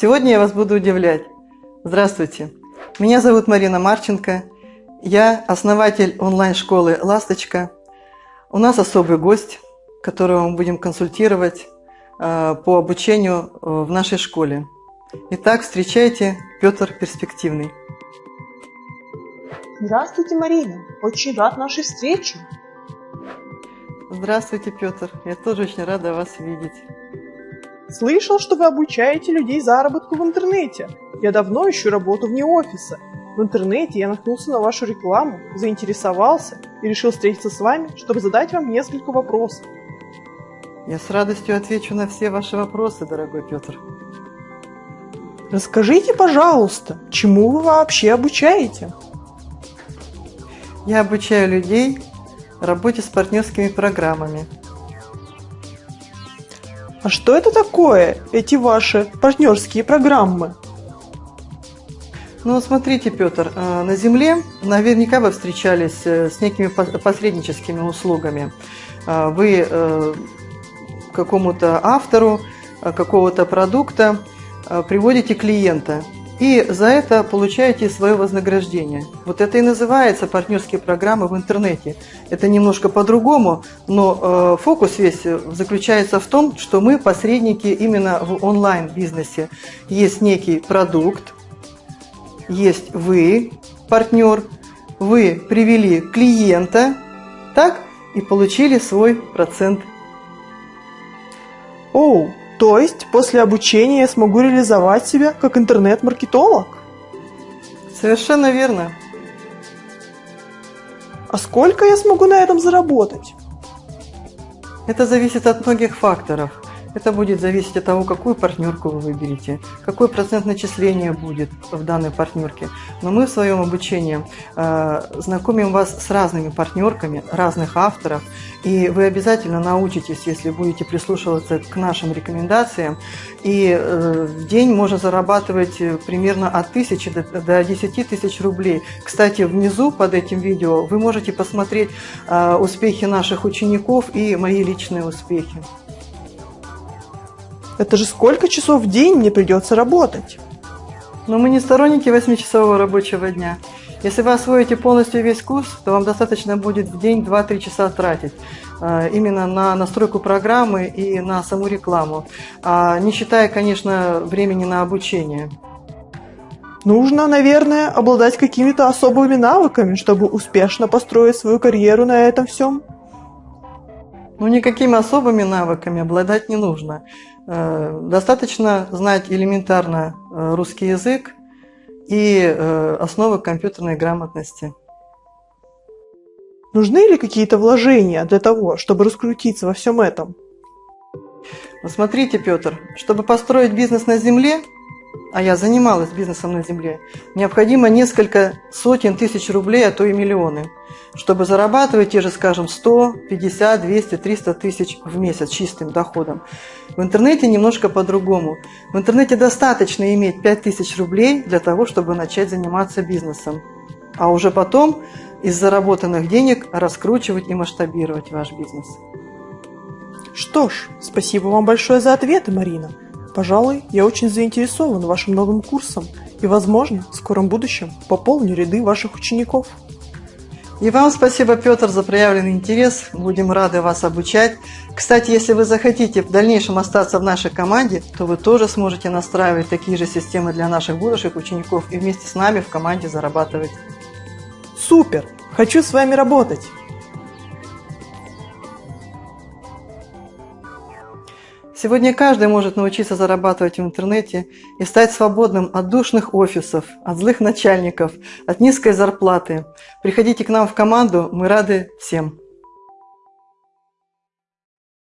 Сегодня я вас буду удивлять. Здравствуйте. Меня зовут Марина Марченко. Я основатель онлайн-школы «Ласточка». У нас особый гость, которого мы будем консультировать э, по обучению э, в нашей школе. Итак, встречайте Петр Перспективный. Здравствуйте, Марина. Очень рад нашей встрече. Здравствуйте, Петр. Я тоже очень рада вас видеть. Слышал, что вы обучаете людей заработку в интернете. Я давно ищу работу вне офиса. В интернете я наткнулся на вашу рекламу, заинтересовался и решил встретиться с вами, чтобы задать вам несколько вопросов. Я с радостью отвечу на все ваши вопросы, дорогой Петр. Расскажите, пожалуйста, чему вы вообще обучаете? Я обучаю людей работе с партнерскими программами. А что это такое, эти ваши партнерские программы? Ну, смотрите, Петр, э, на Земле наверняка вы встречались э, с некими посредническими услугами. Э, вы какому-то автору какого-то продукта приводите клиента, и за это получаете свое вознаграждение. Вот это и называется партнерские программы в интернете. Это немножко по-другому, но э, фокус весь заключается в том, что мы посредники именно в онлайн-бизнесе. Есть некий продукт, есть вы, партнер, вы привели клиента, так, и получили свой процент. Оу, то есть после обучения я смогу реализовать себя как интернет-маркетолог? Совершенно верно. А сколько я смогу на этом заработать? Это зависит от многих факторов. Это будет зависеть от того, какую партнерку вы выберете, какой процент начисления будет в данной партнерке. Но мы в своем обучении э, знакомим вас с разными партнерками, разных авторов, и вы обязательно научитесь, если будете прислушиваться к нашим рекомендациям. И э, в день можно зарабатывать примерно от 1000 до, до 10 тысяч рублей. Кстати, внизу под этим видео вы можете посмотреть э, успехи наших учеников и мои личные успехи. Это же сколько часов в день мне придется работать? Но мы не сторонники 8-часового рабочего дня. Если вы освоите полностью весь курс, то вам достаточно будет в день 2-3 часа тратить э, именно на настройку программы и на саму рекламу, а не считая, конечно, времени на обучение. Нужно, наверное, обладать какими-то особыми навыками, чтобы успешно построить свою карьеру на этом всем. Ну, никакими особыми навыками обладать не нужно. Э, достаточно знать элементарно э, русский язык и э, основы компьютерной грамотности. Нужны ли какие-то вложения для того, чтобы раскрутиться во всем этом? Смотрите, Петр, чтобы построить бизнес на земле, а я занималась бизнесом на земле, необходимо несколько сотен тысяч рублей, а то и миллионы, чтобы зарабатывать те же, скажем, 100, 50, 200, 300 тысяч в месяц чистым доходом. В интернете немножко по-другому. В интернете достаточно иметь 5 тысяч рублей для того, чтобы начать заниматься бизнесом, а уже потом из заработанных денег раскручивать и масштабировать ваш бизнес. Что ж, спасибо вам большое за ответы, Марина. Пожалуй, я очень заинтересован вашим новым курсом и, возможно, в скором будущем пополню ряды ваших учеников. И вам спасибо, Петр, за проявленный интерес. Будем рады вас обучать. Кстати, если вы захотите в дальнейшем остаться в нашей команде, то вы тоже сможете настраивать такие же системы для наших будущих учеников и вместе с нами в команде зарабатывать. Супер! Хочу с вами работать! Сегодня каждый может научиться зарабатывать в интернете и стать свободным от душных офисов, от злых начальников, от низкой зарплаты. Приходите к нам в команду, мы рады всем.